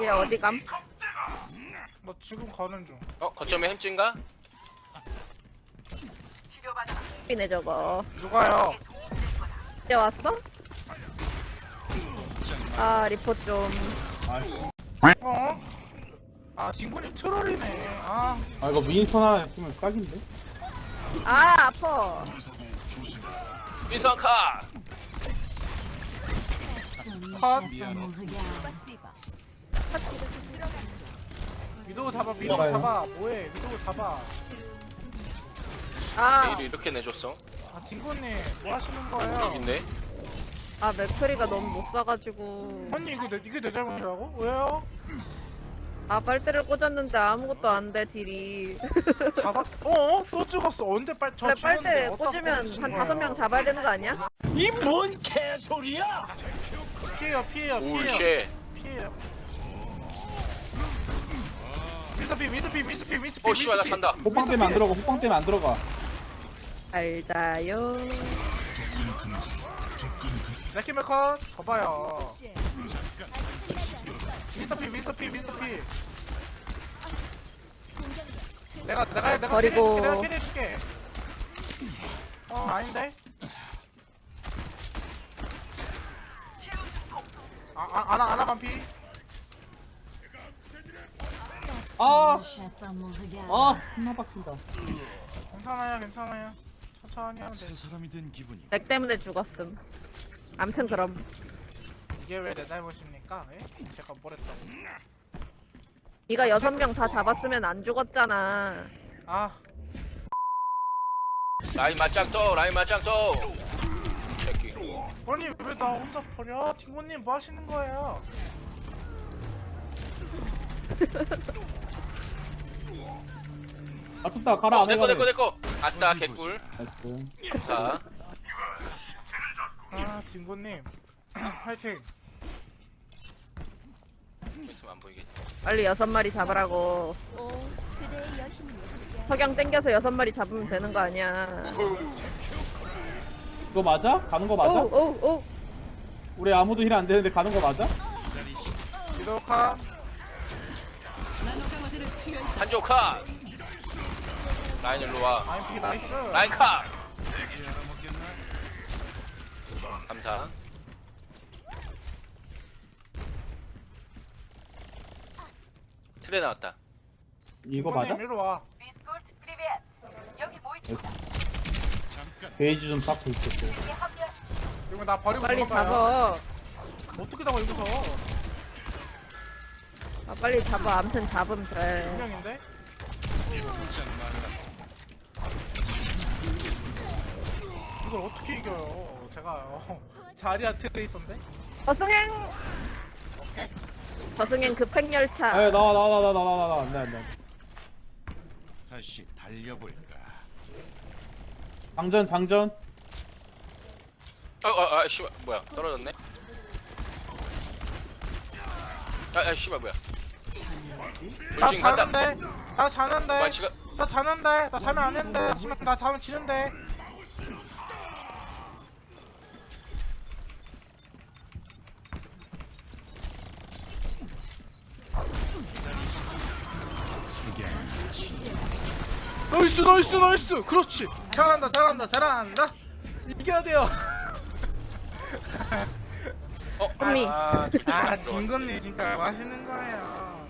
얘 어디 감? 뭐 지금 가는 중. 어 거점에 햄찌인가? 이네 저거. 누가요? 이제 왔어? 아 리포 좀. 아씨. 어? 아 딩군이 트롤이네. 아 아 이거 윈선 하나 했으면 깍인데? 아 아파. 민성카 컷. 위도우 잡아 위도우? 잡아. 뭐해? 위도우 잡아. 아, 메일을 이렇게 내줬어 아 딩군님 뭐 하시는 거예요? 있네 아 맥크리가 너무 못 써가지고. 언니 이거 내 이게 내 잘못이라고? 왜요? 아 빨대를 꽂았는데 아무것도 안 돼 딜이. 잡았. 어? 또 죽었어. 언제 빨? 저 죽었는데 빨대 꽂으면 한? 다섯 명 잡아야 되는 거 아니야? 피해요 피해요 피해요. 오쉣 피해요. 미스피 미스피 미스피 미스피. 어 씨발 나 간다 호빵 때문에 안 들어가 호빵 때문에 안 들어가 잘 자요. 레키메컨 봐봐요. 미스피 미스피 미스피. 내가 내가 내가 버리고. 내가 캐리해줄게. 어 아닌데? 아아 아나 아나 반피. 아! Regar. 아 존나 빡친다 괜찮아요 괜찮아요. 천천히 하면 돼. 사람이 된 기분이 맥 때문에 죽었음. 암튼 그럼. 이게 왜내 잘못입니까? 예? 제가 뭘 했다고? 네가 여섯 명 다 잡았으면 안 죽었잖아. 아 라인 맞짱 떠 라인 맞짱 떠 새끼 아니 왜 나 혼자 버려? 팀원님 뭐 하시는 거예요? 맞췄다 가라 어안 내꺼 내꺼 내꺼 아싸 개꿀 자 아 진구님 화이팅 있으면 안 보이겠지 빨리 여섯 마리 잡으라고. 석양 땡겨서 여섯 마리 잡으면 되는 거 아니야. 이거 맞아? 가는 거 맞아? 오, 오, 오. 우리 아무도 힐 안 되는데 가는 거 맞아? 기도카 한조 카 라인 일로 와 나이스 라인 카 감사 틀에 나왔다 이거 맞아? 베이지 좀싹 돌겠어 이거 나 버리고 빨리 도망가요. 잡아. 어떻게 잡아 여기서 아, 빨리 잡아. 암튼 잡으면 돼. 분명인데? 이걸 어떻게 이겨요? 제가요 자리아 트레이서인데? 저승행. 저승행 급행열차. 에 나와 나와 나와 나와 나와 나와. 안돼 안돼. 다시 달려볼까? 장전 장전. 어어아 씨발 뭐야. 떨어졌네? 아아 씨발 뭐야. 나 물진 간다. 자는데? 나 자는데? 와 지금 나 자는데? 나 자면 안나 자면 나 자면 지는데 나이스 나이스 나이스 그렇지 잘한다 잘한다 잘한다 이겨야 돼요 어, 언니. 아, 아 진건님 진짜 맛있는 거예요.